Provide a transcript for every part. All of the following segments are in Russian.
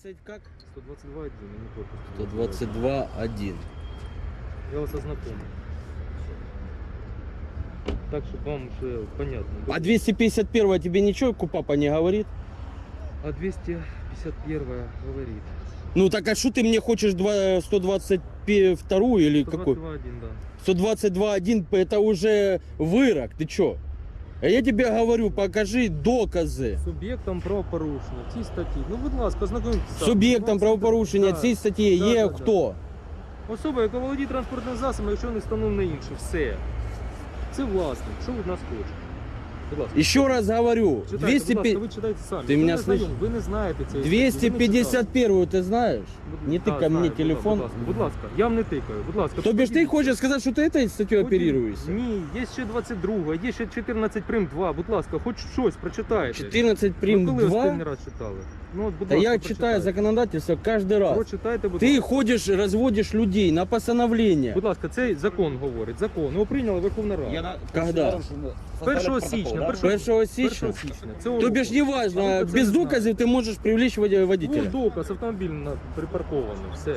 120 как? 122 один, а не корпус. 122 1. Я вас ознакомлю. Так, чтобы вам уже понятно. было. А 251 тебе ничего Купапа не говорит? А 251 говорит. Ну так а что ты мне хочешь два- 122 или какой? 122 один, да. 122 1 это уже вырок, ты чё? А я тебе говорю, покажи докази. Суб'єктом правопорушення. ці статті. Ну, будь ласка, ознакомтеся. Суб'єктом правопорушення да. цієї статті Да, є да, да. хто? Особа, яка володіє транспортним засобом, якщо не встановлено інше. Все. Це власник. Що ви від нас хочете? Будь ласка. Еще раз говорю, Читайте, 200 будь ласка, ви читайте самі. Ти Ви мене не знайомі, слышиш? Ви не знаєте цієї статті, ви не читали. 251 ты знаешь? Будь- Не Да, тыкай мне знаю, телефон. Будь ласка, будь ласка, я вам не тикаю. Будь ласка. То бишь ты подивіться. хочешь сказать, что ты этой статьей Подивіться. оперируешься? Ні, є ще 22, є ще 14 прим 2. Будь ласка, хоч щось прочитайте. 14 Ви прим коли останній 2? раз читали? Ну, от, будь Да ласка, я прочитайте. читаю законодательство каждый раз. Прочитайте, будь Ты ласка. ходишь, разводишь людей на постановление. Будь ласка, цей закон говорить. Закон. Його прийняла Верховна Рада. Я на... Когда? 1 січня, Да? 1 1 січня? 1 січня. Це То бишь урок. неважно, А ви це без не знаєте. доказів ти можеш привлечь води- Був водителя. доказ, автомобіль на- припаркований, все.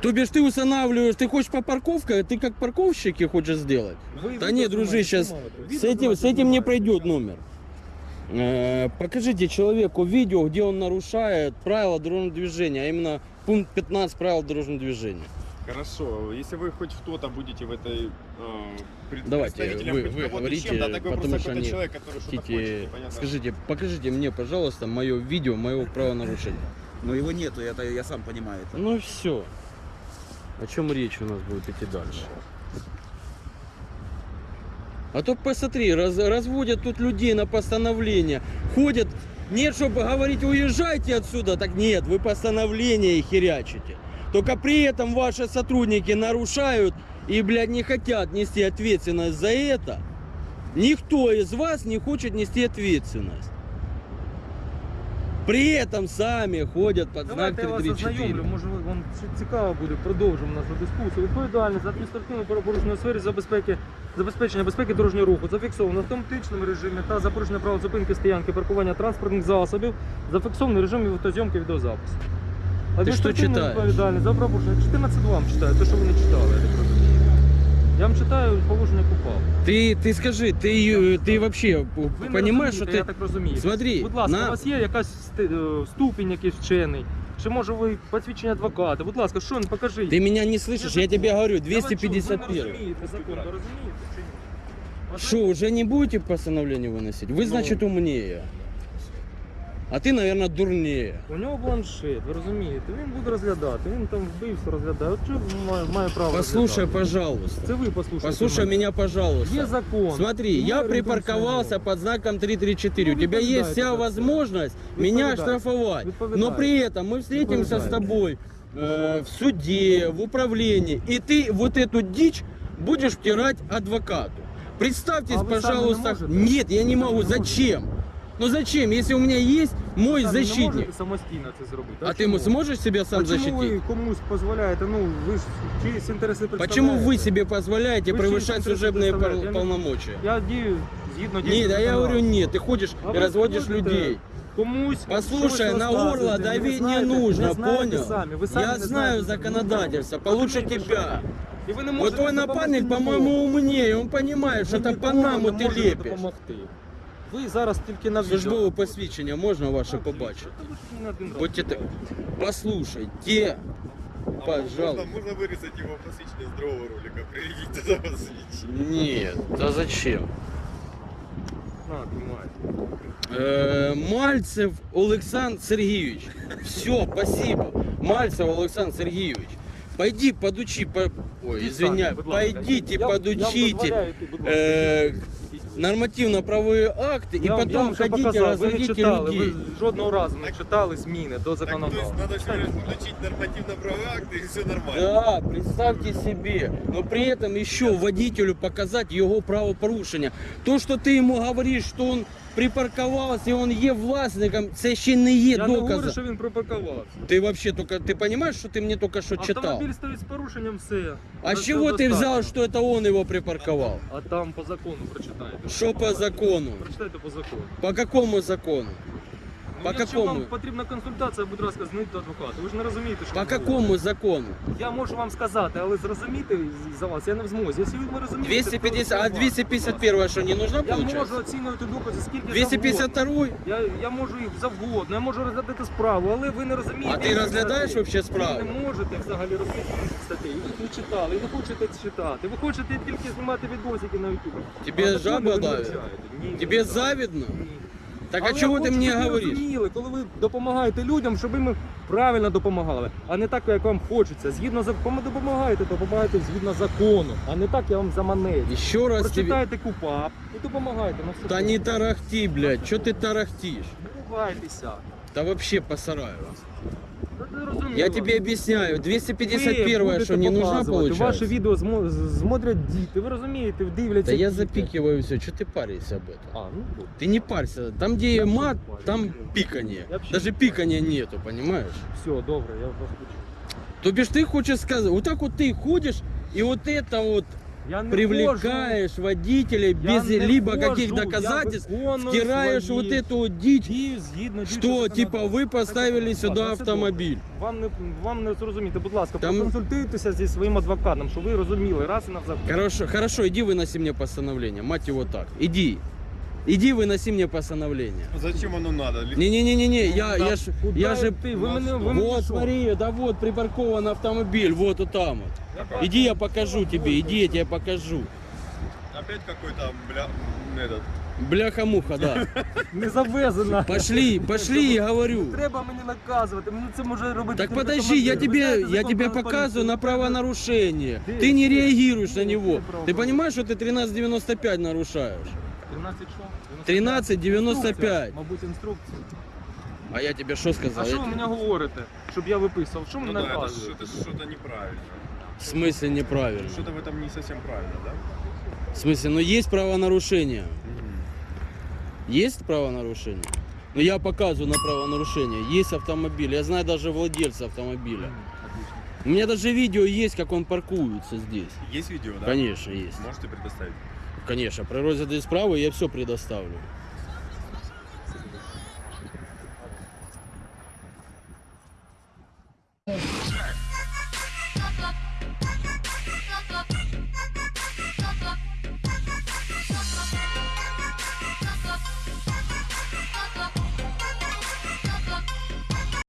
То бишь ты устанавливаешь, ты хочешь по парковке, ты как парковщики хочешь сделать? Ви Да відео нет, дружи, знімаєте, сейчас знімаєте. с Відео этим, с знімаєте, этим не знімаєте. пройдет номер. Э, Покажите человеку видео, где он нарушает правила дорожного движения, а именно пункт 15 правил дорожного движения. Хорошо, если вы хоть кто-то будете в этой э, пред- Давайте, вы- вы говорите, так вы потому что они человек, который хочет, Хотите, непонятно. скажите, покажите мне, пожалуйста, мое видео моего правонарушения. Но его нету, это я сам понимаю. это. Ну все. О чем речь у нас будет идти дальше? А то посмотри, раз- разводят тут людей на постановление, ходят, нет, чтобы говорить, уезжайте отсюда, так нет, вы постановление херячите. Только при этом ваши сотрудники нарушают и, блядь, не хотят нести ответственность за это. Никто из вас не хочет нести ответственность. При этом сами ходят под знак Давайте я вас 334. ознайомлю, може ви- вам ці- цікаво буде, продовжимо нашу дискусію. Відповідальність за адміністративне правопорушення у сфері забезпеки, забезпечення безпеки дорожнього руху зафіксовано в автоматичному режимі та за порушення правил зупинки стоянки, паркування транспортних засобів, зафіксований режим фотозйомки відеозапису. Адміністративна читаєш? відповідальність за правопорушення. 14 вам читаю, те, що ви не читали, я так розумію. Я вам читаю положення КУПАП. Ты, ты скажи, ты, э, ты вообще п- Ви не понимаешь, что розумієте, ты... я так розумію. Смотри, Будь ласка, на- у вас є якась сти- е, ступінь якийсь вчений? Чи може ви посвідчення адвоката? Будь ласка, що покажіть. Ты меня не слышишь, я тебе говорю, Я вас чую, Ви 251. не розумієте закон, ви розумієте чи ні? Вас Что, уже не будете постановление выносить? Вы, Ну. значит, умнее. А ты, наверное, дурнее. У нього бланшет, ви розумієте? Він буде розглядати, він там вбивство розглядає. От чого він має, має право Послушай, розглядати? пожалуйста. Це ви послухайте. Послушай мене. меня, пожалуйста. Є закон. Смотри, Ми я орієнтуємося припарковался на нього. под знаком 334. Ну, У тебя есть відповідайте вся за це. возможность меня Відповідайте. оштрафовать. Но Відповідайте. при этом мы встретимся с Відповідайте. тобой э, в суде, в управлении, и ты вот эту дичь будешь втирать адвокату. Представьтесь, А вы сами пожалуйста. не можете? Нет, я не Вы могу. сами не Зачем? Ну зачем, если у меня есть мой Самі не защитник? можете самостійно це зробити. А ты чому? ему сможешь себя сам а чому защитить? ви комусь дозволяєте? Ну, ви ж чиїсь інтереси Почему представляєте? вы себе позволяете Вы превышать чьи интересы служебные пол- представляете? Я не- полномочия? Я дію згідно Нет, діючого а я говорю законодавства. нет, ты ходишь А и вы разводишь смотрите, людей. Комусь Послушай, щось на розказуєте, горло ви давить не знаєте, нужно, не знаєте понял? Самі. Ви самі Я не знаю знаєте. законодательство, Ну, получше розумієте, тебя. що? І ви не Вот можете твой допомогти напарник, нікому. по-моему, умнее, он понимает, что Ви это нікому Панаму не ты можете лепишь. допомогти. Ви зараз тільки на відео. Службове посвідчення можна ваше побачити? Та ви ж не один раз. Будьте так. Послушай, те, А Можно, пожалуйста. можно вырезать его посвящение с другого ролика, приведите за посвящение. Нет, да зачем? На, тримай. Э, Мальцев Олександр Сергійович. Все, спасибо. Мальцев Олександр Сергійович. Пойди подучи, по... ой, Ідіть извиняй, самі, будь ласка. пойдите Я- я вам подучите дозволяю йти, будь ласка. э, Ідіть. нормативно-правовые акты и Я вам- я потом вам вже ходите показав, ви не разводите читали, людей. ви жодного разу не читали зміни до Так, то есть законодавства. надо всего лишь включить нормативно-правовые акты и все нормально. Да, представьте себе. Но при этом еще водителю показать его правопорушення. То, что ты ему говоришь, что он припарковался и он є власником, це ще не є Я не говорю, доказом. що він припаркувався. Ты вообще только, ты понимаешь, что ты мне только что читал? Автомобіль стоїть з порушенням все. А с чего ты взял, что это он его припарковал? А там по закону прочитайте. Что по закону? Прочитайте по закону. По какому закону? Ну, По Якщо какому? вам потрібна консультація, будь ласка, знайдіть до адвоката. Ви ж не розумієте, що По ви говорите. какому закону? Я можу вам сказати, але зрозуміти за вас я не в змозі. Якщо ви розумієте, 250, а то 251 что, не нужно Я получается? можу оцінювати докази скільки 252 завгодно. Я, я можу їх завгодно, я можу розглядати справу, але ви не розумієте. А ти які розглядаєш статті. вообще справу? Ви не можете взагалі розглядати статей. Ви їх не читали, і не хочете читати. Ви хочете тільки знімати відосики на YouTube. Тебе А закони жаба ви не давит? вивчаєте. Ні, не Тебе вивчаєте. завидно? Ні. Так Але а я ти мені хочу, мне щоб ви говоришь? розуміли, коли ви допомагаєте людям, щоб їм правильно допомагали, а не так, як вам хочеться. Згідно закону допомагаєте, допомагаєте згідно закону, а не так, я вам заманець. Еще раз тебе... Прочитайте КУПАП і допомагайте на все. Та не тарахти, блядь, что ты тарахтишь? Не ругайтеся. Да вообще посараю вас. Та ти розумієш. Я тебе объясняю, Ви 251 будете что не нужна показувати. Ваші получается? відео змо- з- смотрять діти, ви розумієте, дивляться. Да я діти. запикиваю все, что ты паришься об этом? А, ну добре. Ты не парься, там где Я мат, вообще не там парюсь. пиканье. Я вообще Даже не пикания нету, понимаешь? Все, добре, я вас почув. То бишь ты хочешь сказать, вот так вот ты ходишь и вот это вот Я не привлекаешь водителей Я без не либо хожу, каких я доказательств, виконую втираешь свої вот эту вот дичь, дії згідно что діючого типа вы законодавства. поставили Так, сюда ну, це автомобиль. добре. Вам не вам не зрозуміти, будь ласка, Там- проконсультуйтеся зі своїм адвокатом, щоб ви розуміли раз і назавжди. Хорошо, хорошо, иди выноси мне постановление, мать его так, иди. Иди выноси мне постановление. Зачем оно надо? Ли- Не-не-не-не, я, я ж, Куди я же... ти? Ви мене, ви мене Вот, що? смотри, да вот припаркован автомобиль, вот вот там вот. Я бачу. Иди, я покажу тебе, иди, я тебе покажу. Опять какой-то, бля, этот. Бляха-муха, да. Не завезена. Пошли, пошли, я говорю. Треба мені наказувати, мені це може робити. Так тільки подожди, я командир. Ви тебе, знаєте я закон тебе про показываю поліцію? на правонарушение. Где? Ты не реагируешь на Где него. Ты правопорушение? понимаешь, что ты 1395 нарушаешь? 13 що? 13,95. Мабуть, інструкція. А я тебе что А сказал? що Я ви те- мені говорите? Щоб я виписував? Що Ну мені да, это наказуєте? что-то, что-то неправильно. В смысле неправильно? Что-то в этом не совсем правильно, да? В смысле, ну есть правонарушение. Есть правонарушение? Ну я показываю на правонарушение. Есть автомобиль. Я знаю даже владельца автомобиля. У меня даже видео есть, как он паркуется здесь. Есть видео, да? Конечно, есть. Можете предоставить? Конечно, при розгляді справи я все предоставлю.